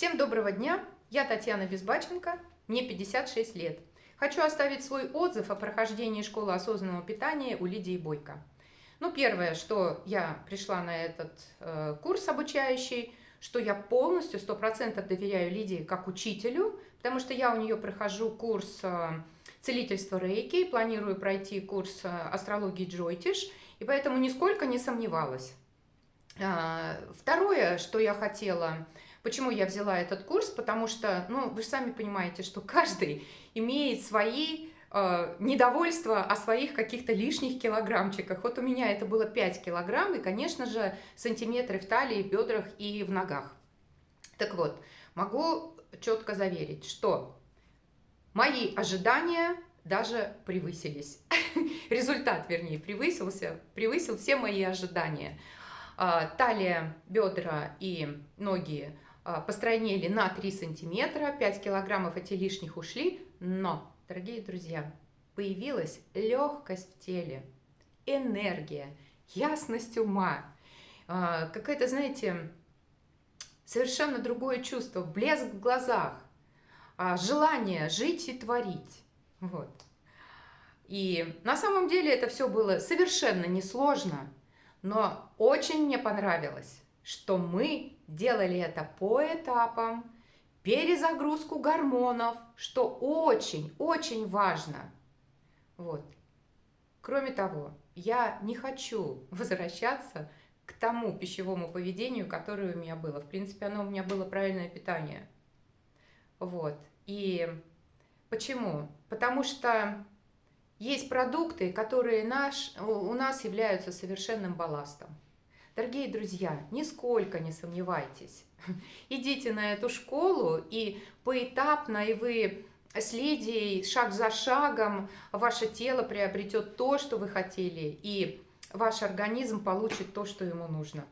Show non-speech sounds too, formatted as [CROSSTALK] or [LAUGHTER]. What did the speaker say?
Всем доброго дня! Я Татьяна Безбаченко, мне 56 лет. Хочу оставить свой отзыв о прохождении школы осознанного питания у Лидии Бойко. Ну, первое, что я пришла на этот э, курс обучающий, что я полностью, 100% доверяю Лидии как учителю, потому что я у нее прохожу курс э, целительства Рейки, планирую пройти курс э, астрологии Джойтиш, и поэтому нисколько не сомневалась. Э, второе, что я хотела Почему я взяла этот курс? Потому что, ну, вы сами понимаете, что каждый имеет свои э, недовольства о своих каких-то лишних килограммчиках. Вот у меня это было 5 килограмм, и, конечно же, сантиметры в талии, в бедрах и в ногах. Так вот, могу четко заверить, что мои ожидания даже превысились. [LAUGHS] Результат, вернее, превысился, превысил все мои ожидания. А, талия, бедра и ноги а, постройнели на 3 сантиметра, 5 килограммов эти лишних ушли, но, дорогие друзья, появилась легкость в теле, энергия, ясность ума, а, какое-то, знаете, совершенно другое чувство, блеск в глазах, а, желание жить и творить. Вот. И на самом деле это все было совершенно несложно, но очень мне понравилось что мы делали это по этапам, перезагрузку гормонов, что очень-очень важно. Вот. Кроме того, я не хочу [LAUGHS] возвращаться к тому пищевому поведению, которое у меня было. В принципе, оно у меня было правильное питание. Вот. И почему? Потому что есть продукты, которые наш, у нас являются совершенным балластом. Дорогие друзья, нисколько не сомневайтесь. [LAUGHS] Идите на эту школу и поэтапно, и вы с Лидией шаг за шагом ваше тело приобретет то, что вы хотели, и ваш организм получит то, что ему нужно.